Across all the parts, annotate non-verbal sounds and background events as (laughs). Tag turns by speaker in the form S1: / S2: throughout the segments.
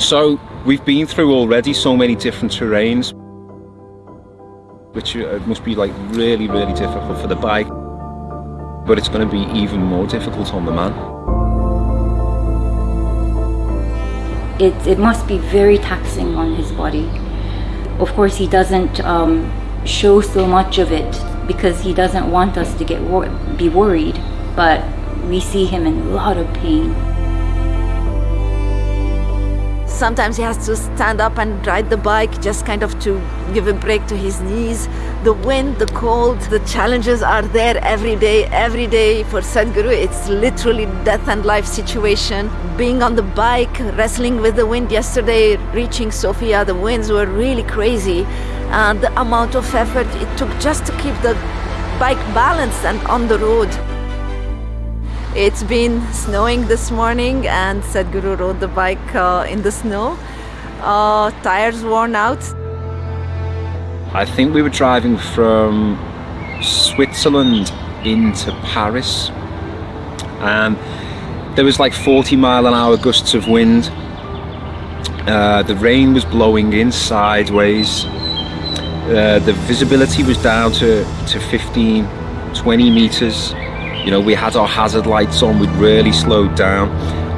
S1: So we've been through already so many different terrains, which uh, must be like really, really difficult for the bike. But it's going to be even more difficult on the man.
S2: It, it must be very taxing on his body. Of course, he doesn't um, show so much of it because he doesn't want us to get wor be worried, but we see him in a lot of pain.
S3: Sometimes he has to stand up and ride the bike just kind of to give a break to his knees. The wind, the cold, the challenges are there every day. Every day for Sadhguru, it's literally death and life situation. Being on the bike, wrestling with the wind yesterday, reaching Sofia, the winds were really crazy. And the amount of effort it took just to keep the bike balanced and on the road. It's been snowing this morning and Sadhguru rode the bike uh, in the snow. Uh, tires worn out.
S1: I think we were driving from Switzerland into Paris and there was like 40 mile an hour gusts of wind. Uh, the rain was blowing in sideways. Uh, the visibility was down to, to 15, 20 meters you know, we had our hazard lights on, we'd really slowed down,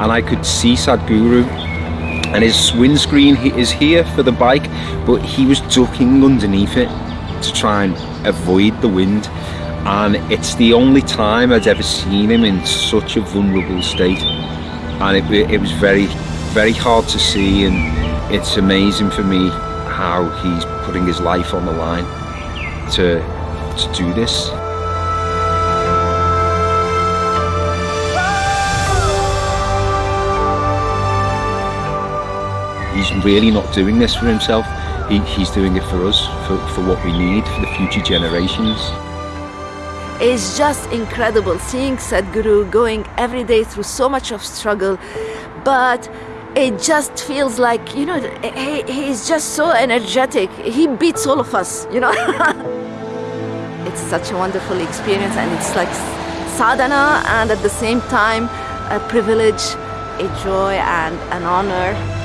S1: and I could see Sadhguru, and his windscreen is here for the bike, but he was ducking underneath it to try and avoid the wind. And it's the only time I'd ever seen him in such a vulnerable state. And it, it was very, very hard to see, and it's amazing for me how he's putting his life on the line to, to do this. Really not doing this for himself. He, he's doing it for us, for, for what we need, for the future generations.
S3: It's just incredible seeing Sadhguru going every day through so much of struggle, but it just feels like, you know, he, he's just so energetic. He beats all of us, you know. (laughs) it's such a wonderful experience and it's like sadhana and at the same time a privilege, a joy and an honor.